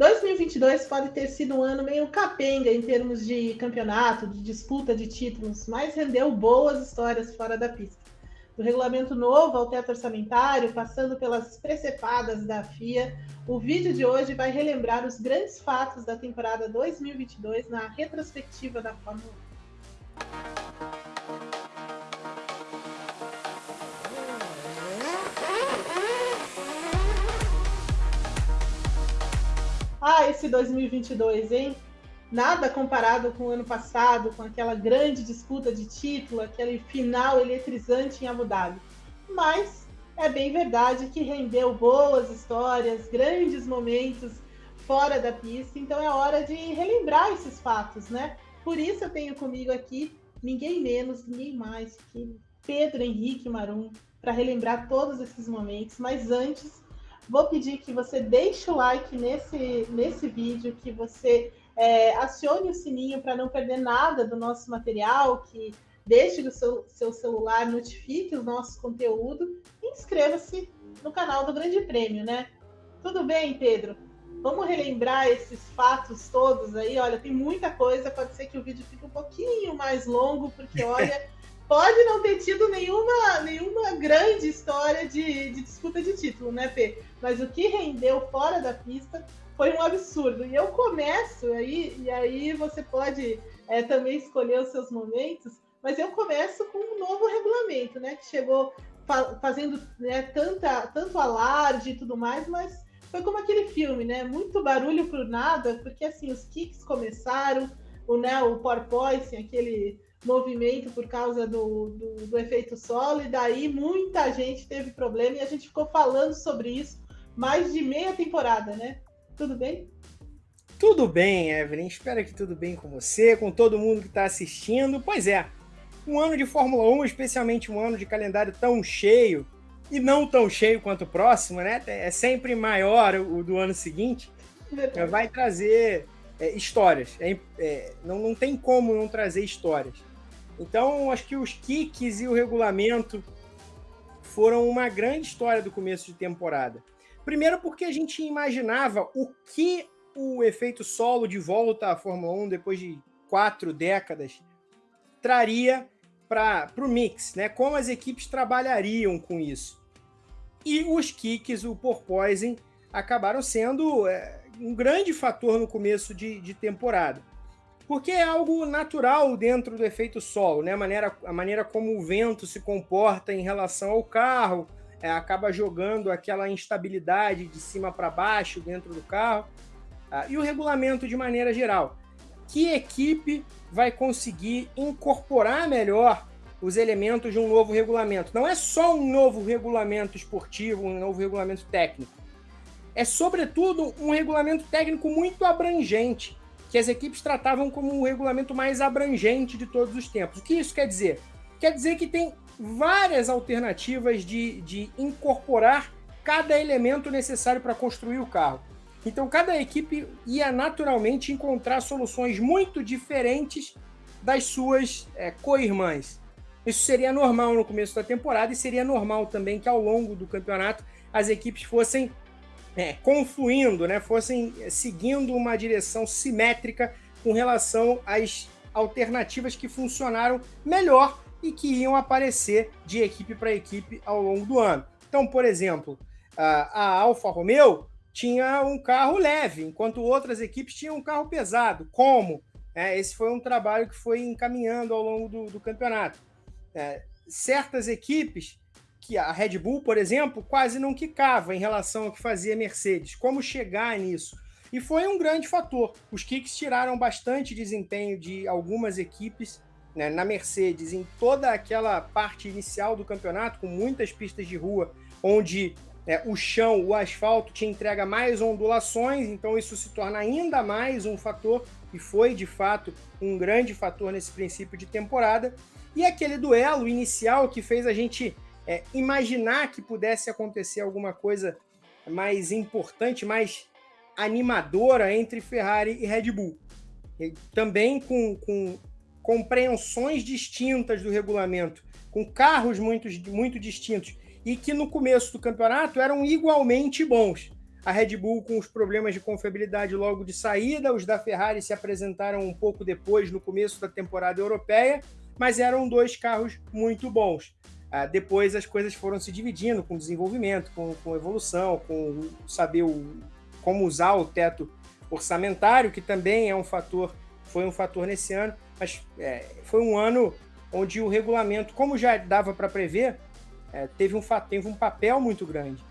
2022 pode ter sido um ano meio capenga em termos de campeonato, de disputa de títulos, mas rendeu boas histórias fora da pista. Do regulamento novo ao teto orçamentário, passando pelas precepadas da FIA, o vídeo de hoje vai relembrar os grandes fatos da temporada 2022 na retrospectiva da Fórmula 1. Esse 2022, hein? Nada comparado com o ano passado, com aquela grande disputa de título, aquele final eletrizante em Abu Dhabi. Mas é bem verdade que rendeu boas histórias, grandes momentos fora da pista, então é hora de relembrar esses fatos, né? Por isso eu tenho comigo aqui ninguém menos, ninguém mais que Pedro Henrique Marum para relembrar todos esses momentos. Mas antes, Vou pedir que você deixe o like nesse, nesse vídeo, que você é, acione o sininho para não perder nada do nosso material, que deixe o seu, seu celular, notifique o nosso conteúdo e inscreva-se no canal do Grande Prêmio, né? Tudo bem, Pedro? Vamos relembrar esses fatos todos aí. Olha, tem muita coisa. Pode ser que o vídeo fique um pouquinho mais longo, porque olha. Pode não ter tido nenhuma, nenhuma grande história de, de disputa de título, né, Fê? Mas o que rendeu fora da pista foi um absurdo. E eu começo aí, e aí você pode é, também escolher os seus momentos, mas eu começo com um novo regulamento, né? Que chegou fa fazendo né, tanta, tanto alarde e tudo mais, mas foi como aquele filme, né? Muito barulho por nada, porque assim, os kicks começaram, o, né, o porpoising, aquele movimento por causa do, do, do, efeito solo, e daí muita gente teve problema e a gente ficou falando sobre isso mais de meia temporada, né? Tudo bem? Tudo bem, Evelyn. Espero que tudo bem com você, com todo mundo que está assistindo. Pois é, um ano de Fórmula 1, especialmente um ano de calendário tão cheio, e não tão cheio quanto o próximo, né? É sempre maior o do ano seguinte. Vai trazer é, histórias. É, é, não, não tem como não trazer histórias. Então, acho que os kicks e o regulamento foram uma grande história do começo de temporada. Primeiro porque a gente imaginava o que o efeito solo de volta à Fórmula 1 depois de quatro décadas traria para o mix, né? Como as equipes trabalhariam com isso. E os kicks, o porpoising, acabaram sendo é, um grande fator no começo de, de temporada porque é algo natural dentro do efeito solo, né? A maneira, a maneira como o vento se comporta em relação ao carro, é, acaba jogando aquela instabilidade de cima para baixo dentro do carro. Ah, e o regulamento de maneira geral. Que equipe vai conseguir incorporar melhor os elementos de um novo regulamento? Não é só um novo regulamento esportivo, um novo regulamento técnico. É, sobretudo, um regulamento técnico muito abrangente que as equipes tratavam como o regulamento mais abrangente de todos os tempos. O que isso quer dizer? Quer dizer que tem várias alternativas de, de incorporar cada elemento necessário para construir o carro. Então, cada equipe ia naturalmente encontrar soluções muito diferentes das suas é, co-irmãs. Isso seria normal no começo da temporada e seria normal também que ao longo do campeonato as equipes fossem é, confluindo, né, fossem seguindo uma direção simétrica com relação às alternativas que funcionaram melhor e que iam aparecer de equipe para equipe ao longo do ano. Então, por exemplo, a Alfa Romeo tinha um carro leve, enquanto outras equipes tinham um carro pesado. Como? É, esse foi um trabalho que foi encaminhando ao longo do, do campeonato. É, certas equipes que a Red Bull, por exemplo, quase não quicava em relação ao que fazia Mercedes. Como chegar nisso? E foi um grande fator. Os kicks tiraram bastante desempenho de algumas equipes né, na Mercedes em toda aquela parte inicial do campeonato, com muitas pistas de rua, onde é, o chão, o asfalto te entrega mais ondulações, então isso se torna ainda mais um fator, e foi de fato um grande fator nesse princípio de temporada. E aquele duelo inicial que fez a gente é, imaginar que pudesse acontecer alguma coisa mais importante, mais animadora entre Ferrari e Red Bull. E também com, com compreensões distintas do regulamento, com carros muito, muito distintos, e que no começo do campeonato eram igualmente bons. A Red Bull com os problemas de confiabilidade logo de saída, os da Ferrari se apresentaram um pouco depois, no começo da temporada europeia, mas eram dois carros muito bons. Ah, depois as coisas foram se dividindo com desenvolvimento, com, com evolução, com saber o, como usar o teto orçamentário, que também é um fator, foi um fator nesse ano, mas é, foi um ano onde o regulamento, como já dava para prever, é, teve, um, teve um papel muito grande.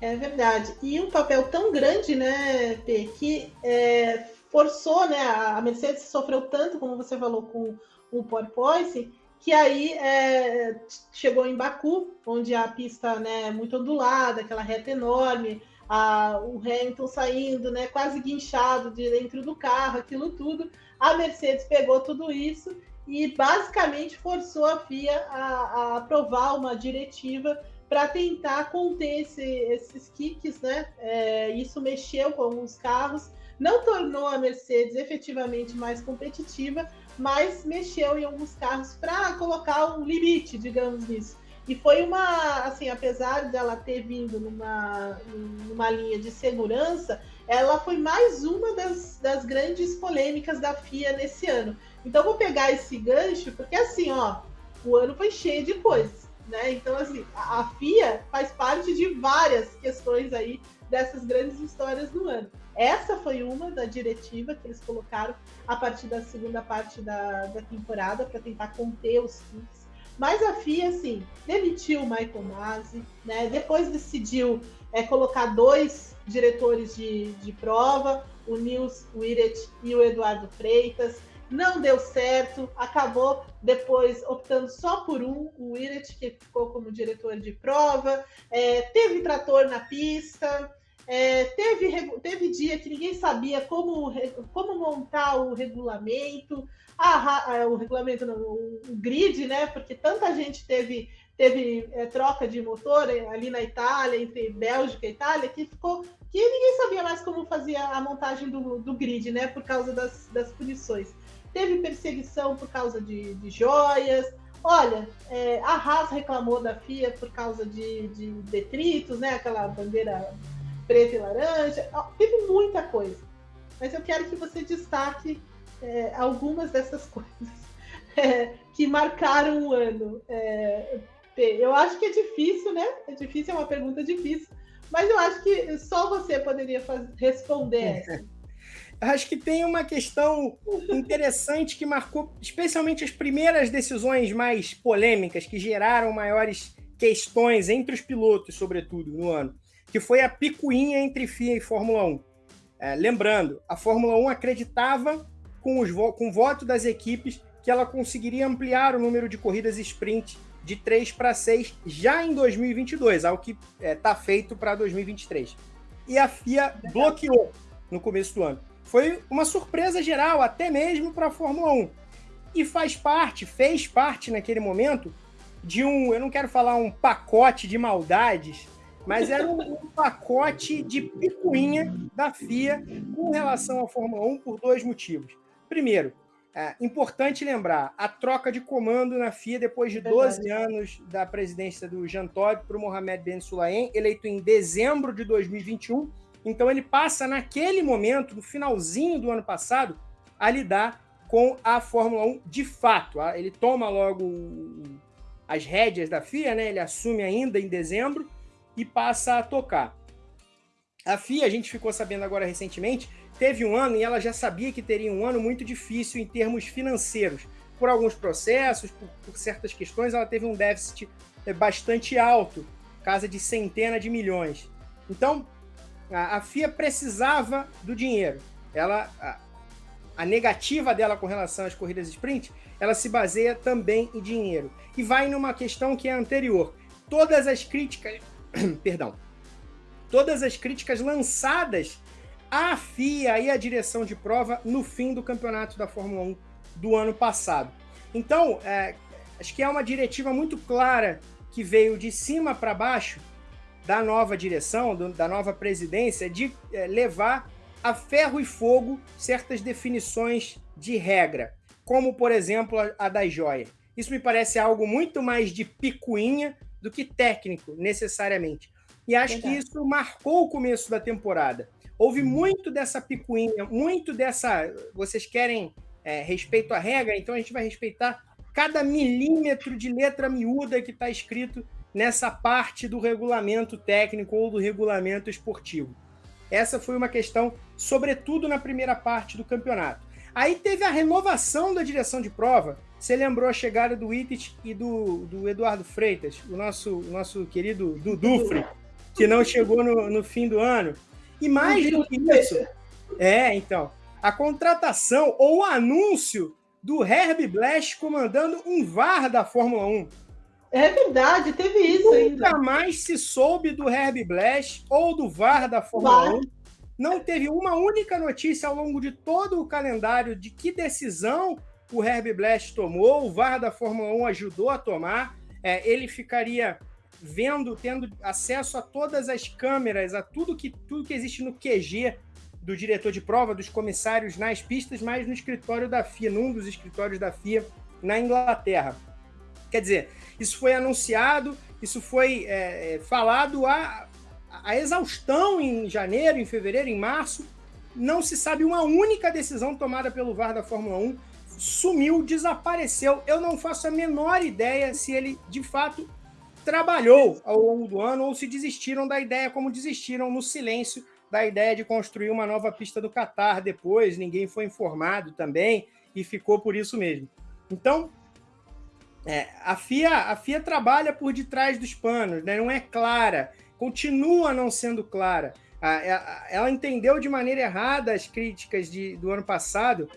É verdade. E um papel tão grande, né, P, que é, forçou, né, a Mercedes sofreu tanto, como você falou, com o porpoise, que aí é, chegou em Baku, onde a pista né, muito ondulada, aquela reta enorme, a, o Hamilton saindo, né, quase guinchado de dentro do carro, aquilo tudo. A Mercedes pegou tudo isso e basicamente forçou a FIA a, a aprovar uma diretiva para tentar conter esse, esses kicks, né? É, isso mexeu com os carros, não tornou a Mercedes efetivamente mais competitiva, mas mexeu em alguns carros para colocar um limite, digamos nisso. E foi uma, assim, apesar dela ter vindo numa, numa linha de segurança, ela foi mais uma das, das grandes polêmicas da FIA nesse ano. Então vou pegar esse gancho, porque assim, ó, o ano foi cheio de coisas, né? Então, assim, a, a FIA faz parte de várias questões aí dessas grandes histórias do ano. Essa foi uma da diretiva que eles colocaram a partir da segunda parte da, da temporada para tentar conter os kicks. Mas a FIA, assim, demitiu o Michael Masi, né? Depois decidiu é, colocar dois diretores de, de prova, o Nils Wiret e o Eduardo Freitas não deu certo, acabou depois optando só por um, o Wiret, que ficou como diretor de prova, é, teve trator na pista, é, teve, teve dia que ninguém sabia como, como montar o regulamento, a, o regulamento, não, o, o grid, né? Porque tanta gente teve teve é, troca de motor ali na Itália, entre Bélgica e Itália, que ficou que ninguém sabia mais como fazia a montagem do, do grid, né? Por causa das, das punições teve perseguição por causa de, de joias. Olha, é, a Haas reclamou da FIA por causa de, de detritos, né? Aquela bandeira preta e laranja. Teve muita coisa. Mas eu quero que você destaque é, algumas dessas coisas é, que marcaram o ano. É, eu acho que é difícil, né? É difícil, é uma pergunta difícil. Mas eu acho que só você poderia fazer, responder essa. acho que tem uma questão interessante que marcou, especialmente as primeiras decisões mais polêmicas, que geraram maiores questões entre os pilotos, sobretudo, no ano, que foi a picuinha entre FIA e Fórmula 1. É, lembrando, a Fórmula 1 acreditava, com, os vo com o voto das equipes, que ela conseguiria ampliar o número de corridas sprint de 3 para 6 já em 2022, algo que está é, tá feito para 2023. E a FIA bloqueou no começo do ano foi uma surpresa geral, até mesmo para a Fórmula 1. E faz parte, fez parte naquele momento de um, eu não quero falar um pacote de maldades, mas era um, pacote de picuinha da FIA com relação à Fórmula 1 por dois motivos. Primeiro, é importante lembrar a troca de comando na FIA depois de 12 Verdade. anos da presidência do Jean Todt para o Mohamed Ben Sulayem, eleito em dezembro de 2021 então ele passa naquele momento, no finalzinho do ano passado, a lidar com a Fórmula 1 de fato. Ele toma logo as rédeas da FIA, né? Ele assume ainda em dezembro e passa a tocar. A FIA, a gente ficou sabendo agora recentemente, teve um ano e ela já sabia que teria um ano muito difícil em termos financeiros. Por alguns processos, por, por certas questões, ela teve um déficit é, bastante alto, casa de centena de milhões. Então, a, a FIA precisava do dinheiro. Ela, a, a negativa dela com relação às corridas sprint, ela se baseia também em dinheiro. E vai numa questão que é anterior. Todas as críticas, perdão, todas as críticas lançadas à FIA e à direção de prova no fim do campeonato da Fórmula 1 do ano passado. Então, é, acho que é uma diretiva muito clara que veio de cima para baixo da nova direção, do, da nova presidência, de é, levar a ferro e fogo certas definições de regra, como, por exemplo, a, a das joias. Isso me parece algo muito mais de picuinha do que técnico, necessariamente. E acho Verdade. que isso marcou o começo da temporada. Houve muito dessa picuinha, muito dessa. Vocês querem é, respeito à regra, então a gente vai respeitar cada milímetro de letra miúda que está escrito nessa parte do regulamento técnico ou do regulamento esportivo. Essa foi uma questão, sobretudo na primeira parte do campeonato. Aí teve a renovação da direção de prova. Você lembrou a chegada do Itit e do, do Eduardo Freitas, o nosso, o nosso querido Dudufre, que não chegou no, no fim do ano. E mais do que isso, é, então, a contratação ou o anúncio do Herb Blash comandando um VAR da Fórmula 1. É verdade, teve isso Nunca ainda. Nunca mais se soube do Herb Blash ou do VAR da Fórmula VAR. 1. Não teve uma única notícia ao longo de todo o calendário de que decisão o Herb Blash tomou, o VAR da Fórmula 1 ajudou a tomar. É, ele ficaria vendo, tendo acesso a todas as câmeras, a tudo que, tudo que existe no QG do diretor de prova, dos comissários nas pistas, mas no escritório da FIA, num dos escritórios da FIA na Inglaterra. Quer dizer, isso foi anunciado, isso foi é, é falado a, a exaustão em janeiro, em fevereiro, em março. Não se sabe uma única decisão tomada pelo VAR da Fórmula 1. Sumiu, desapareceu. Eu não faço a menor ideia se ele de fato trabalhou ao longo do ano ou se desistiram da ideia, como desistiram no silêncio da ideia de construir uma nova pista do Catar depois. Ninguém foi informado também e ficou por isso mesmo. Então, é, a, FIA, a FIA trabalha por detrás dos panos, né? não é clara, continua não sendo clara. ela entendeu de maneira errada as críticas de, do ano passado,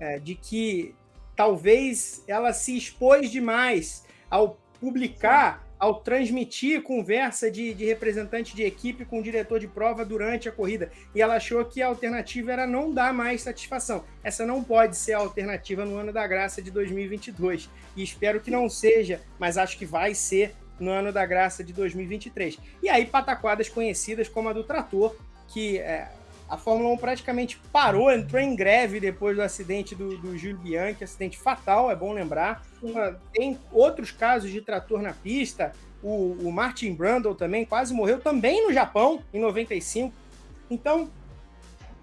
é, de que talvez ela se expôs demais ao publicar ao transmitir conversa de, de representante de equipe com o diretor de prova durante a corrida. E ela achou que a alternativa era não dar mais satisfação. Essa não pode ser a alternativa no ano da graça de 2022. E espero que não seja, mas acho que vai ser no ano da graça de 2023. E aí, pataquadas conhecidas como a do trator, que é, a Fórmula 1 praticamente parou, entrou em greve depois do acidente do, do Júlio Bianchi, acidente fatal, é bom lembrar. Ah, tem outros casos de trator na pista, o, o Martin Brundle também quase morreu, também no Japão, em 95. Então,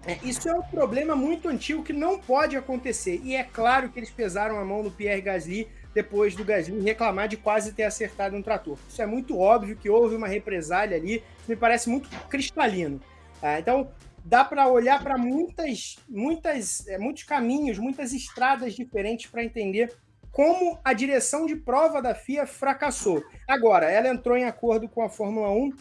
é, isso é um problema muito antigo que não pode acontecer. E é claro que eles pesaram a mão no Pierre Gasly depois do Gasly reclamar de quase ter acertado um trator. Isso é muito óbvio que houve uma represália ali, me parece muito cristalino. Ah, então, dá para olhar para muitas, muitas, é, muitos caminhos, muitas estradas diferentes para entender como a direção de prova da FIA fracassou. Agora, ela entrou em acordo com a Fórmula 1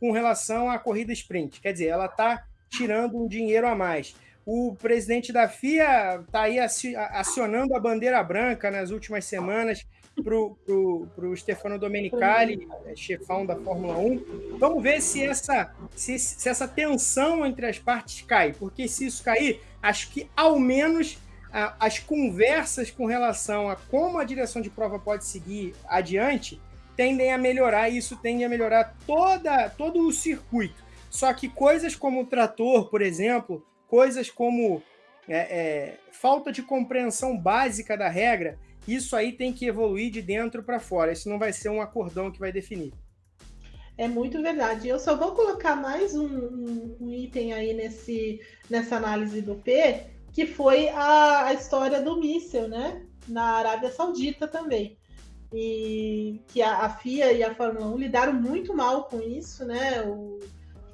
com relação à corrida sprint, quer dizer, ela está tirando um dinheiro a mais. O presidente da FIA está aí acionando a bandeira branca nas últimas semanas para o Stefano Domenicali, é, chefão da Fórmula 1. Vamos ver se essa, se, se, essa tensão entre as partes cai, porque se isso cair, acho que ao menos a, as conversas com relação a como a direção de prova pode seguir adiante tendem a melhorar, e isso tende a melhorar toda, todo o circuito. Só que coisas como o trator, por exemplo, coisas como é, é, falta de compreensão básica da regra, isso aí tem que evoluir de dentro para fora. Isso não vai ser um acordão que vai definir. É muito verdade. Eu só vou colocar mais um, um, um item aí nesse, nessa análise do P, que foi a, a história do míssil, né? Na Arábia Saudita também. E que a, FIA e a Fórmula 1 lidaram muito mal com isso, né? O,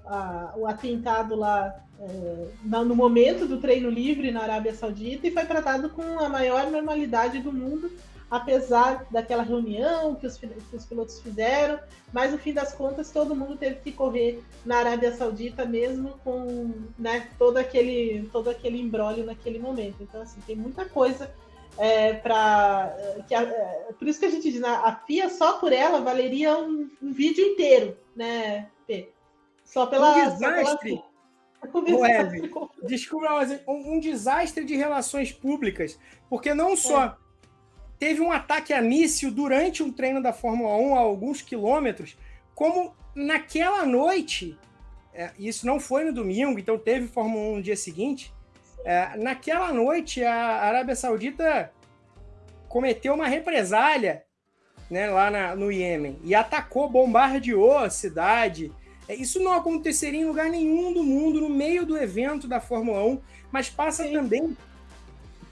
a, o atentado lá é, no momento do treino livre na Arábia Saudita e foi tratado com a maior normalidade do mundo, apesar daquela reunião que os, que os pilotos fizeram, mas no fim das contas todo mundo teve que correr na Arábia Saudita mesmo com né, todo aquele todo aquele embrólio naquele momento. Então assim tem muita coisa é, para que é, por isso que a gente diz a FIA só por ela valeria um, um vídeo inteiro, né? P? Só pela um desastre. Pela... desculpa, mas um, um, desastre de relações públicas, porque não só é. teve um ataque a míssil durante um treino da Fórmula 1 a alguns quilômetros, como naquela noite, é, isso não foi no domingo, então teve Fórmula 1 no dia seguinte, é, naquela noite a Arábia Saudita cometeu uma represália né, lá na, no Iêmen e atacou, bombardeou a cidade, É, isso não aconteceria em lugar nenhum do mundo, no meio do evento da Fórmula 1, mas passa Sim. também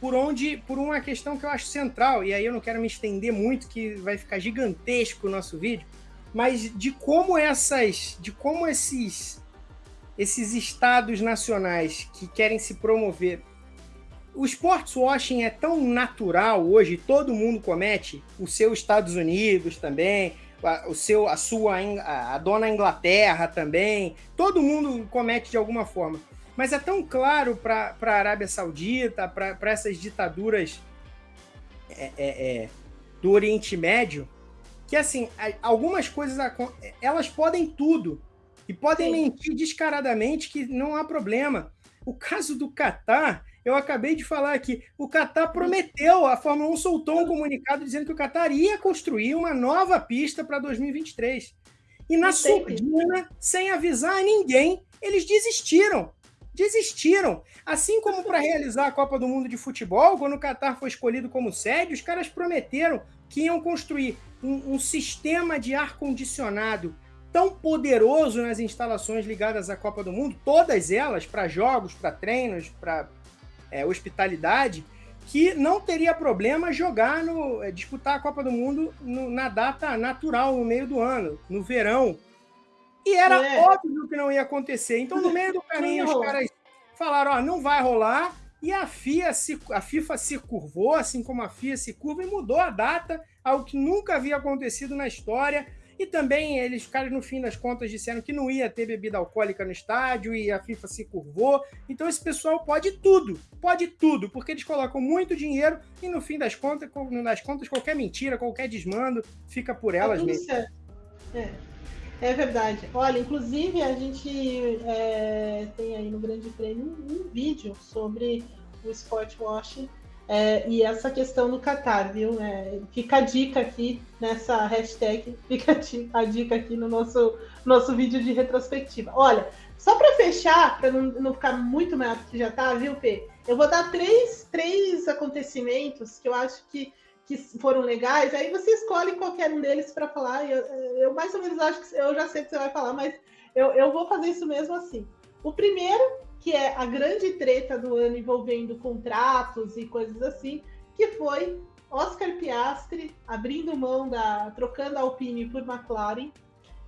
por onde, por uma questão que eu acho central, e aí eu não quero me estender muito, que vai ficar gigantesco o nosso vídeo, mas de como essas, de como esses, esses estados nacionais que querem se promover o sports washing é tão natural hoje, todo mundo comete, o seu Estados Unidos também, o seu, a sua, a, dona Inglaterra também, todo mundo comete de alguma forma. Mas é tão claro para a Arábia Saudita, para essas ditaduras é, é, é, do Oriente Médio, que assim, algumas coisas elas podem tudo e podem Sim. mentir descaradamente que não há problema. O caso do Catar eu acabei de falar aqui, o Qatar prometeu, a Fórmula 1 soltou um comunicado dizendo que o Qatar ia construir uma nova pista para 2023. E na surdina, sem avisar ninguém, eles desistiram. Desistiram. Assim como para realizar a Copa do Mundo de Futebol, quando o Qatar foi escolhido como sede, os caras prometeram que iam construir um, um sistema de ar-condicionado tão poderoso nas instalações ligadas à Copa do Mundo, todas elas, para jogos, para treinos, para é, hospitalidade, que não teria problema jogar no é, disputar a Copa do Mundo no, na data natural, no meio do ano, no verão. E era é. óbvio que não ia acontecer. Então, no meio do caminho, os caras falaram: ó, não vai rolar. E a, FIA se, a FIFA se curvou, assim como a FIA se curva, e mudou a data, algo que nunca havia acontecido na história. E também eles, caras, no fim das contas, disseram que não ia ter bebida alcoólica no estádio e a FIFA se curvou. Então esse pessoal pode tudo, pode tudo, porque eles colocam muito dinheiro e no fim das contas, das contas qualquer mentira, qualquer desmando fica por elas é mesmo. É. É verdade. Olha, inclusive a gente é, tem aí no Grande Prêmio um, vídeo sobre o sport washing é, e essa questão do Qatar, viu? É, fica a dica aqui nessa hashtag, fica a dica aqui no nosso, nosso vídeo de retrospectiva. Olha, só para fechar, para não, não ficar muito maior do que já tá, viu, P? Eu vou dar três, três acontecimentos que eu acho que, que foram legais, aí você escolhe qualquer um deles para falar. Eu, eu mais ou menos acho que eu já sei que você vai falar, mas eu, eu vou fazer isso mesmo assim. O primeiro que é a grande treta do ano envolvendo contratos e coisas assim, que foi Oscar Piastri abrindo mão da. trocando a Alpine por McLaren.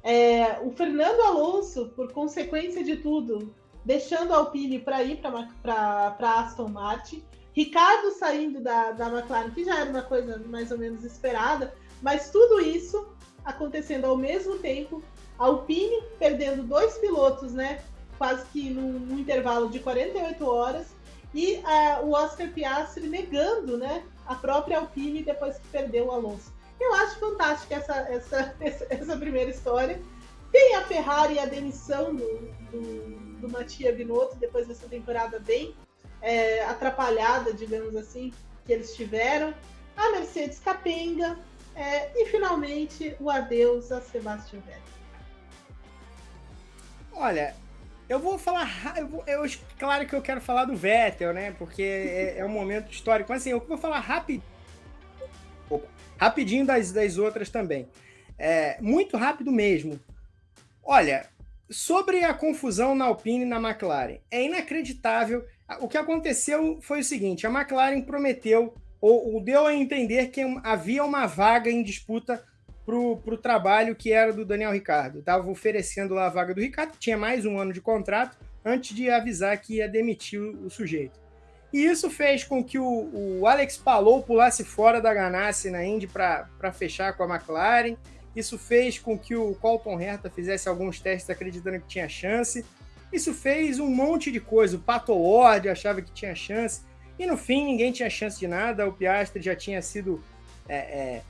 É, o Fernando Alonso, por consequência de tudo, deixando a Alpine para ir para Aston Martin. Ricardo saindo da, da McLaren, que já era uma coisa mais ou menos esperada, mas tudo isso acontecendo ao mesmo tempo. A Alpine perdendo dois pilotos, né? Quase que num, num intervalo de 48 horas, e uh, o Oscar Piastri negando né, a própria Alpine depois que perdeu o Alonso. Eu acho fantástica essa, essa, essa, primeira história. Tem a Ferrari e a demissão do, do, do Mattia Binotto depois dessa temporada bem é, atrapalhada, digamos assim, que eles tiveram. A Mercedes capenga. É, e finalmente o adeus a Sebastian Vettel. Olha, eu vou falar. Eu, vou, eu, claro que eu quero falar do Vettel, né? Porque é, é um momento histórico. Mas assim, eu vou falar rápido. Rapidinho das, das outras também. É, muito rápido mesmo. Olha, sobre a confusão na Alpine e na McLaren, é inacreditável. O que aconteceu foi o seguinte: a McLaren prometeu, ou, ou deu a entender que havia uma vaga em disputa para o trabalho que era do Daniel Ricardo. Estava oferecendo lá a vaga do Ricardo, tinha mais um ano de contrato, antes de avisar que ia demitir o, o sujeito. E isso fez com que o, o Alex Palou pulasse fora da Ganassi na Indy para fechar com a McLaren. Isso fez com que o Colton Herta fizesse alguns testes acreditando que tinha chance. Isso fez um monte de coisa. O Pato Ward achava que tinha chance. E no fim, ninguém tinha chance de nada. O Piastri já tinha sido é, é,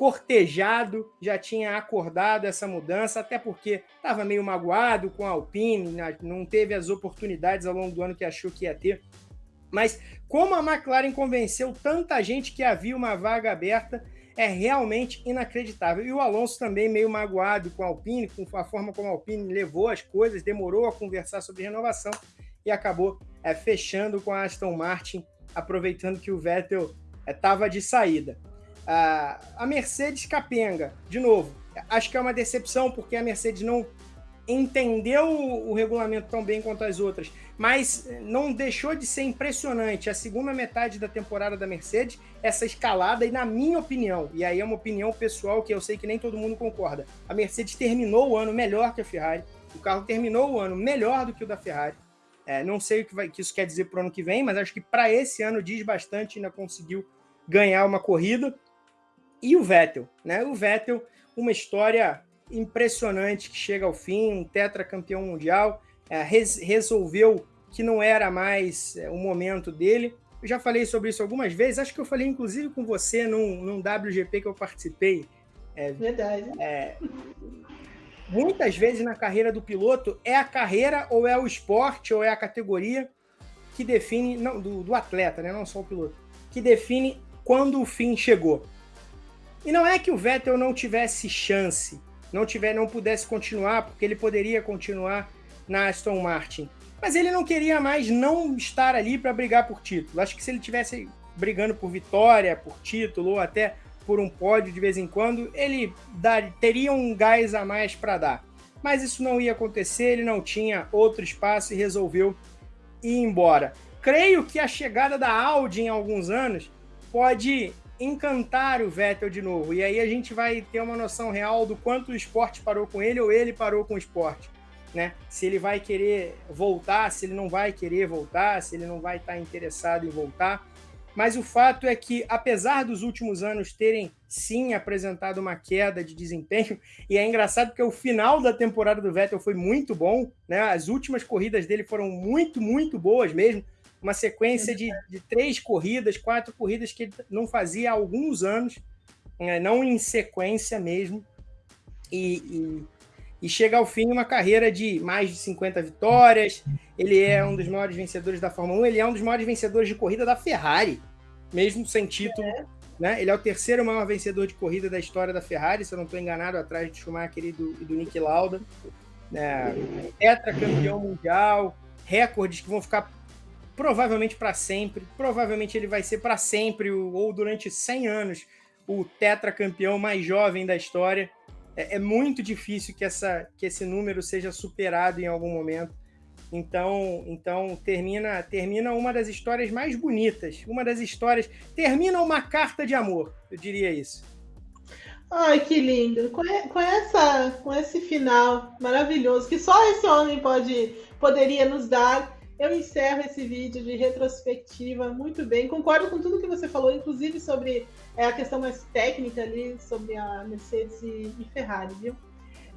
cortejado, já tinha acordado essa mudança, até porque estava meio magoado com a Alpine, né, não teve as oportunidades ao longo do ano que achou que ia ter. Mas como a McLaren convenceu tanta gente que havia uma vaga aberta, é realmente inacreditável. E o Alonso também meio magoado com a Alpine, com a forma como a Alpine levou as coisas, demorou a conversar sobre renovação e acabou é, fechando com a Aston Martin, aproveitando que o Vettel estava é, de saída. A, Mercedes capenga, de novo, acho que é uma decepção porque a Mercedes não entendeu o regulamento tão bem quanto as outras, mas não deixou de ser impressionante a segunda metade da temporada da Mercedes, essa escalada, e na minha opinião, e aí é uma opinião pessoal que eu sei que nem todo mundo concorda, a Mercedes terminou o ano melhor que a Ferrari, o carro terminou o ano melhor do que o da Ferrari. É, não sei o que, vai, que isso quer dizer para o ano que vem, mas acho que para esse ano diz bastante, ainda conseguiu ganhar uma corrida. E o Vettel, né? O Vettel, uma história impressionante que chega ao fim, um tetracampeão mundial, é, res, resolveu que não era mais é, o momento dele. Eu já falei sobre isso algumas vezes, acho que eu falei inclusive com você num, num WGP que eu participei. É, Verdade. É, muitas vezes na carreira do piloto é a carreira ou é o esporte ou é a categoria que define, não, do, do atleta, né, não só o piloto, que define quando o fim chegou. E não é que o Vettel não tivesse chance, não tiver, não pudesse continuar, porque ele poderia continuar na Aston Martin. Mas ele não queria mais não estar ali para brigar por título. Acho que se ele tivesse brigando por vitória, por título ou até por um pódio de vez em quando, ele dar, teria um gás a mais para dar. Mas isso não ia acontecer, ele não tinha outro espaço e resolveu ir embora. Creio que a chegada da Audi em alguns anos pode encantar o Vettel de novo. E aí a gente vai ter uma noção real do quanto o esporte parou com ele ou ele parou com o esporte. Né? Se ele vai querer voltar, se ele não vai querer voltar, se ele não vai estar interessado em voltar. Mas o fato é que, apesar dos últimos anos terem sim apresentado uma queda de desempenho, e é engraçado porque o final da temporada do Vettel foi muito bom, né? As últimas corridas dele foram muito, muito boas mesmo uma sequência de, de três corridas, quatro corridas que ele não fazia há alguns anos, né, não em sequência mesmo, e, e, e, chega ao fim uma carreira de mais de 50 vitórias. Ele é um dos maiores vencedores da Fórmula 1, ele é um dos maiores vencedores de corrida da Ferrari, mesmo sem título. É. Né? Ele é o terceiro maior vencedor de corrida da história da Ferrari, se eu não estou enganado, atrás de Schumacher e do, e do Nick Lauda. Né? Tetracampeão mundial, recordes que vão ficar provavelmente para sempre. Provavelmente ele vai ser para sempre, ou durante 100 anos, o tetracampeão mais jovem da história. É, é, muito difícil que, essa, que esse número seja superado em algum momento. Então, então termina, termina uma das histórias mais bonitas, uma das histórias. Termina uma carta de amor, eu diria isso. Ai, que lindo! Com, com, essa, com esse final maravilhoso que só esse homem pode, poderia nos dar eu encerro esse vídeo de retrospectiva muito bem. Concordo com tudo que você falou, inclusive sobre é, a questão mais técnica ali, sobre a Mercedes e, e Ferrari, viu?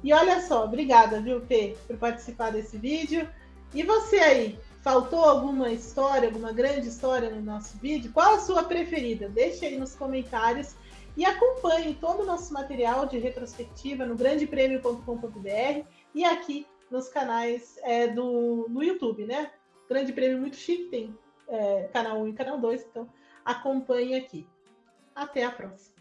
E olha só, obrigada, viu, P, por participar desse vídeo. E você aí, faltou alguma história, alguma grande história no nosso vídeo? Qual a sua preferida? Deixe aí nos comentários e acompanhe todo o nosso material de retrospectiva no grandepremio.com.br e aqui nos canais é, do, no YouTube, né? Grande Prêmio muito chique, tem é, canal 1 e canal 2, então acompanhe aqui. Até a próxima.